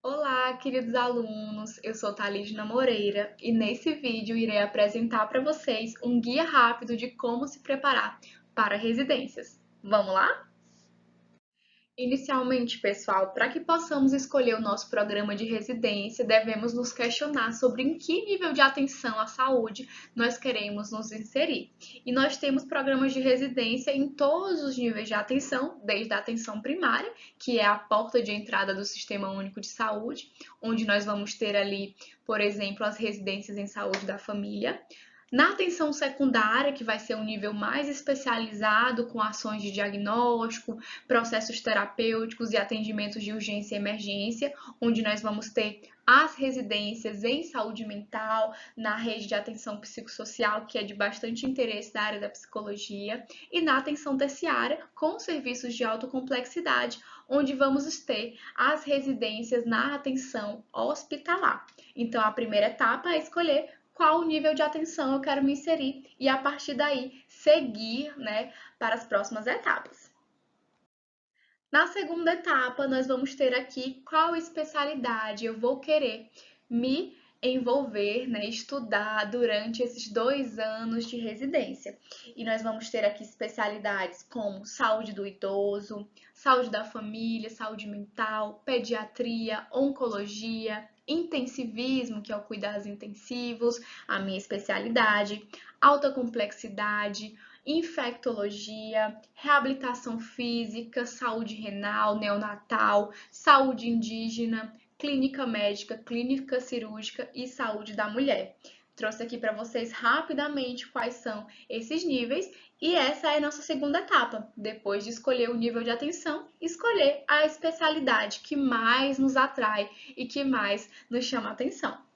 Olá, queridos alunos! Eu sou Thalidna Moreira e nesse vídeo irei apresentar para vocês um guia rápido de como se preparar para residências. Vamos lá? Inicialmente, pessoal, para que possamos escolher o nosso programa de residência, devemos nos questionar sobre em que nível de atenção à saúde nós queremos nos inserir. E nós temos programas de residência em todos os níveis de atenção, desde a atenção primária, que é a porta de entrada do Sistema Único de Saúde, onde nós vamos ter ali, por exemplo, as residências em saúde da família, na atenção secundária, que vai ser um nível mais especializado com ações de diagnóstico, processos terapêuticos e atendimentos de urgência e emergência, onde nós vamos ter as residências em saúde mental, na rede de atenção psicossocial, que é de bastante interesse da área da psicologia, e na atenção terciária, com serviços de autocomplexidade, onde vamos ter as residências na atenção hospitalar. Então, a primeira etapa é escolher qual nível de atenção eu quero me inserir e a partir daí seguir né, para as próximas etapas. Na segunda etapa, nós vamos ter aqui qual especialidade eu vou querer me envolver, né, estudar durante esses dois anos de residência. E nós vamos ter aqui especialidades como saúde do idoso, saúde da família, saúde mental, pediatria, oncologia, intensivismo, que é o cuidados intensivos, a minha especialidade, alta complexidade, infectologia, reabilitação física, saúde renal, neonatal, saúde indígena, clínica médica, clínica cirúrgica e saúde da mulher. Trouxe aqui para vocês rapidamente quais são esses níveis e essa é a nossa segunda etapa. Depois de escolher o nível de atenção, escolher a especialidade que mais nos atrai e que mais nos chama atenção.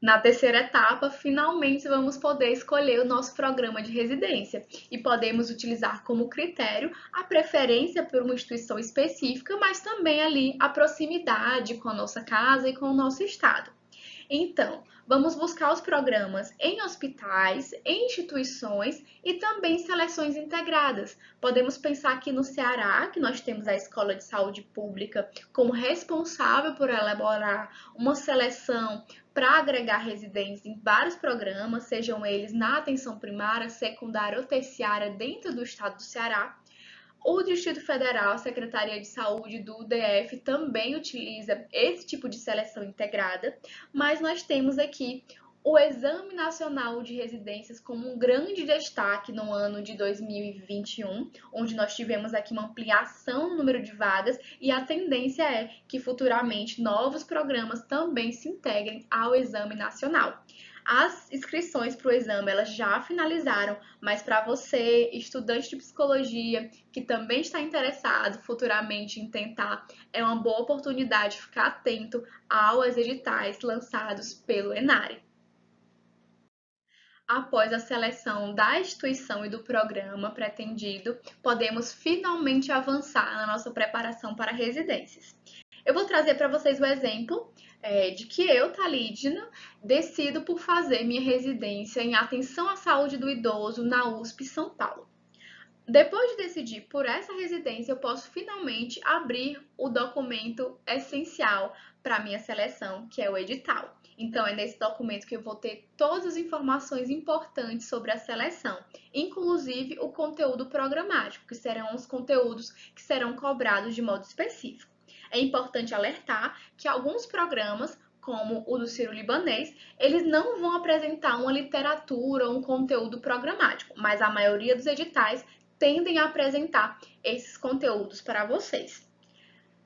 Na terceira etapa, finalmente vamos poder escolher o nosso programa de residência e podemos utilizar como critério a preferência por uma instituição específica, mas também ali a proximidade com a nossa casa e com o nosso estado. Então, vamos buscar os programas em hospitais, em instituições e também seleções integradas. Podemos pensar aqui no Ceará, que nós temos a Escola de Saúde Pública como responsável por elaborar uma seleção para agregar residentes em vários programas, sejam eles na atenção primária, secundária ou terciária dentro do estado do Ceará. O Distrito Federal, a Secretaria de Saúde do DF também utiliza esse tipo de seleção integrada, mas nós temos aqui o Exame Nacional de Residências como um grande destaque no ano de 2021, onde nós tivemos aqui uma ampliação no número de vagas e a tendência é que futuramente novos programas também se integrem ao Exame Nacional. As inscrições para o exame elas já finalizaram, mas para você, estudante de psicologia, que também está interessado futuramente em tentar, é uma boa oportunidade ficar atento aos editais lançados pelo Enare. Após a seleção da instituição e do programa pretendido, podemos finalmente avançar na nossa preparação para residências. Eu vou trazer para vocês o exemplo é, de que eu, Talidna, decido por fazer minha residência em atenção à saúde do idoso na USP São Paulo. Depois de decidir por essa residência, eu posso finalmente abrir o documento essencial para minha seleção, que é o edital. Então, é nesse documento que eu vou ter todas as informações importantes sobre a seleção, inclusive o conteúdo programático, que serão os conteúdos que serão cobrados de modo específico. É importante alertar que alguns programas, como o do Ciro Libanês, eles não vão apresentar uma literatura, um conteúdo programático, mas a maioria dos editais tendem a apresentar esses conteúdos para vocês.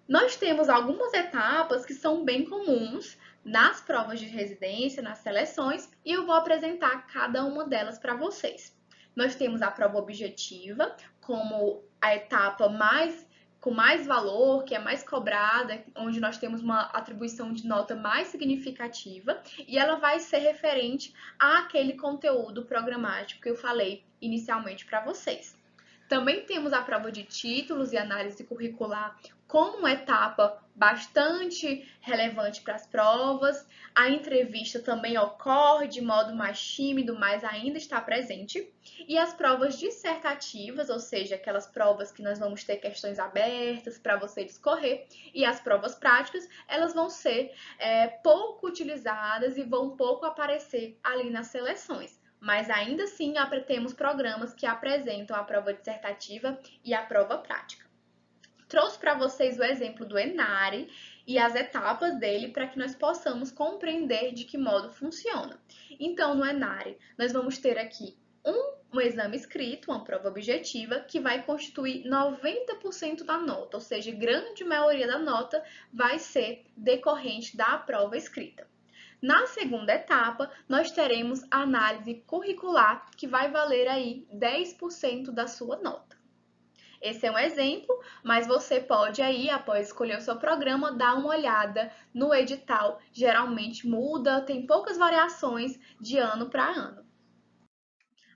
Nós temos algumas etapas que são bem comuns nas provas de residência, nas seleções, e eu vou apresentar cada uma delas para vocês. Nós temos a prova objetiva como a etapa mais com mais valor, que é mais cobrada, onde nós temos uma atribuição de nota mais significativa, e ela vai ser referente àquele conteúdo programático que eu falei inicialmente para vocês. Também temos a prova de títulos e análise curricular como uma etapa bastante relevante para as provas. A entrevista também ocorre de modo mais tímido, mas ainda está presente. E as provas dissertativas, ou seja, aquelas provas que nós vamos ter questões abertas para você discorrer, e as provas práticas, elas vão ser é, pouco utilizadas e vão pouco aparecer ali nas seleções mas ainda assim temos programas que apresentam a prova dissertativa e a prova prática. Trouxe para vocês o exemplo do Enare e as etapas dele para que nós possamos compreender de que modo funciona. Então, no Enare, nós vamos ter aqui um, um exame escrito, uma prova objetiva, que vai constituir 90% da nota, ou seja, grande maioria da nota vai ser decorrente da prova escrita. Na segunda etapa, nós teremos a análise curricular, que vai valer aí 10% da sua nota. Esse é um exemplo, mas você pode aí, após escolher o seu programa, dar uma olhada no edital. Geralmente muda, tem poucas variações de ano para ano.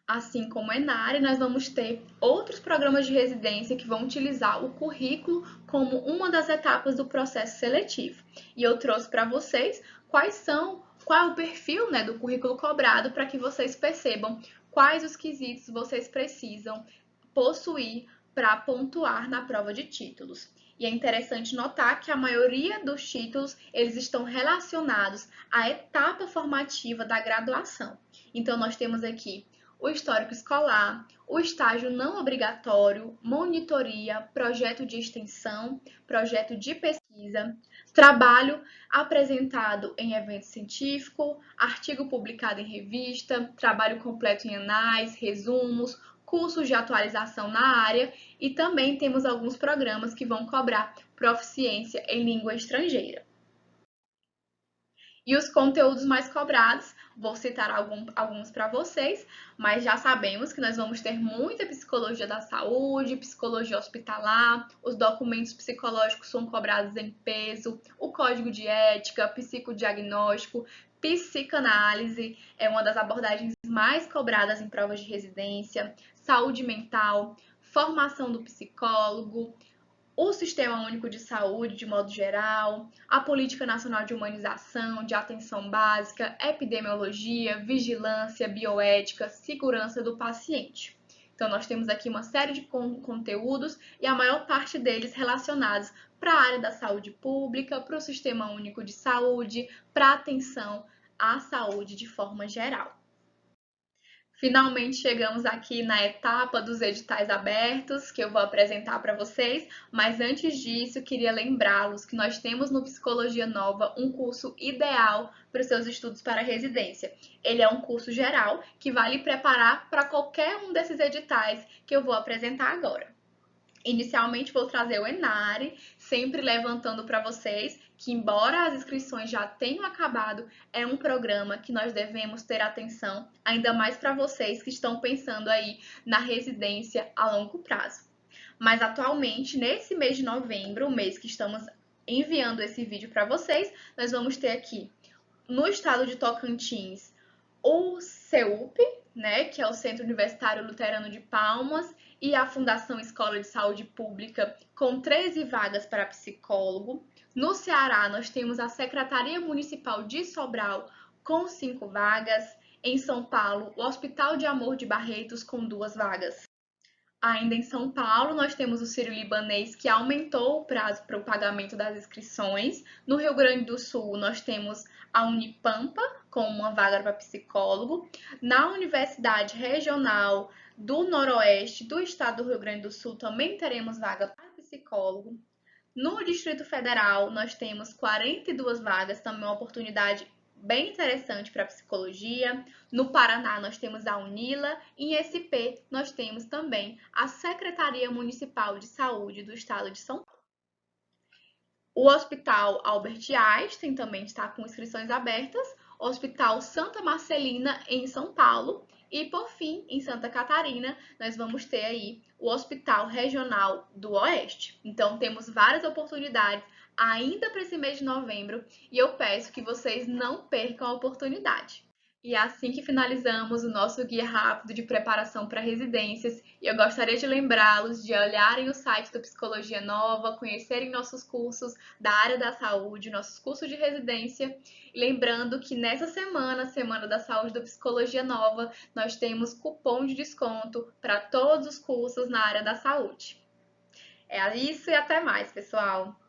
Assim como a Enare, nós vamos ter outros programas de residência que vão utilizar o currículo como uma das etapas do processo seletivo. E eu trouxe para vocês quais são, qual é o perfil né, do currículo cobrado para que vocês percebam quais os quesitos vocês precisam possuir para pontuar na prova de títulos. E é interessante notar que a maioria dos títulos eles estão relacionados à etapa formativa da graduação. Então nós temos aqui o histórico escolar, o estágio não obrigatório, monitoria, projeto de extensão, projeto de pesquisa, trabalho apresentado em evento científico, artigo publicado em revista, trabalho completo em anais, resumos, cursos de atualização na área e também temos alguns programas que vão cobrar proficiência em língua estrangeira. E os conteúdos mais cobrados, vou citar algum, alguns para vocês, mas já sabemos que nós vamos ter muita psicologia da saúde, psicologia hospitalar, os documentos psicológicos são cobrados em peso, o código de ética, psicodiagnóstico, psicanálise é uma das abordagens mais cobradas em provas de residência, saúde mental, formação do psicólogo, o Sistema Único de Saúde, de modo geral, a Política Nacional de Humanização, de Atenção Básica, Epidemiologia, Vigilância, Bioética, Segurança do Paciente. Então, nós temos aqui uma série de conteúdos e a maior parte deles relacionados para a área da saúde pública, para o Sistema Único de Saúde, para a atenção à saúde de forma geral. Finalmente chegamos aqui na etapa dos editais abertos, que eu vou apresentar para vocês, mas antes disso, queria lembrá-los que nós temos no Psicologia Nova um curso ideal para os seus estudos para residência. Ele é um curso geral que vai lhe preparar para qualquer um desses editais que eu vou apresentar agora. Inicialmente vou trazer o Enare, sempre levantando para vocês que, embora as inscrições já tenham acabado, é um programa que nós devemos ter atenção, ainda mais para vocês que estão pensando aí na residência a longo prazo. Mas atualmente, nesse mês de novembro, o mês que estamos enviando esse vídeo para vocês, nós vamos ter aqui no estado de Tocantins o CEUP, né, que é o Centro Universitário Luterano de Palmas, e a Fundação Escola de Saúde Pública, com 13 vagas para psicólogo. No Ceará, nós temos a Secretaria Municipal de Sobral, com 5 vagas. Em São Paulo, o Hospital de Amor de Barretos, com duas vagas. Ainda em São Paulo, nós temos o Sírio Libanês, que aumentou o prazo para o pagamento das inscrições. No Rio Grande do Sul, nós temos a Unipampa, com uma vaga para psicólogo. Na Universidade Regional do Noroeste do Estado do Rio Grande do Sul também teremos vaga para psicólogo. No Distrito Federal, nós temos 42 vagas, também uma oportunidade bem interessante para psicologia. No Paraná, nós temos a Unila. Em SP, nós temos também a Secretaria Municipal de Saúde do Estado de São Paulo. O Hospital Albert Einstein também está com inscrições abertas. Hospital Santa Marcelina, em São Paulo. E, por fim, em Santa Catarina, nós vamos ter aí o Hospital Regional do Oeste. Então, temos várias oportunidades ainda para esse mês de novembro e eu peço que vocês não percam a oportunidade. E é assim que finalizamos o nosso guia rápido de preparação para residências. E eu gostaria de lembrá-los de olharem o site do Psicologia Nova, conhecerem nossos cursos da área da saúde, nossos cursos de residência. E lembrando que nessa semana, Semana da Saúde do Psicologia Nova, nós temos cupom de desconto para todos os cursos na área da saúde. É isso e até mais, pessoal!